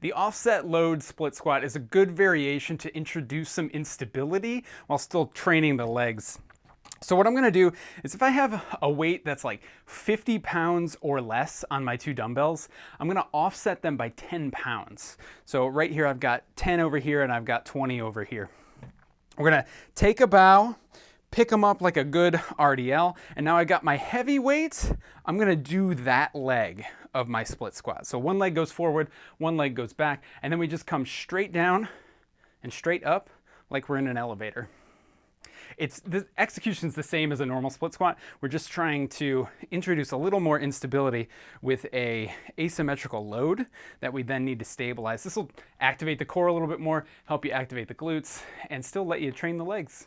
The offset load split squat is a good variation to introduce some instability while still training the legs. So what I'm gonna do is if I have a weight that's like 50 pounds or less on my two dumbbells, I'm gonna offset them by 10 pounds. So right here I've got 10 over here and I've got 20 over here. We're gonna take a bow, pick them up like a good RDL, and now I got my heavy weight, I'm gonna do that leg of my split squat. So one leg goes forward, one leg goes back, and then we just come straight down and straight up like we're in an elevator. It's the execution's the same as a normal split squat. We're just trying to introduce a little more instability with a asymmetrical load that we then need to stabilize. This will activate the core a little bit more, help you activate the glutes, and still let you train the legs.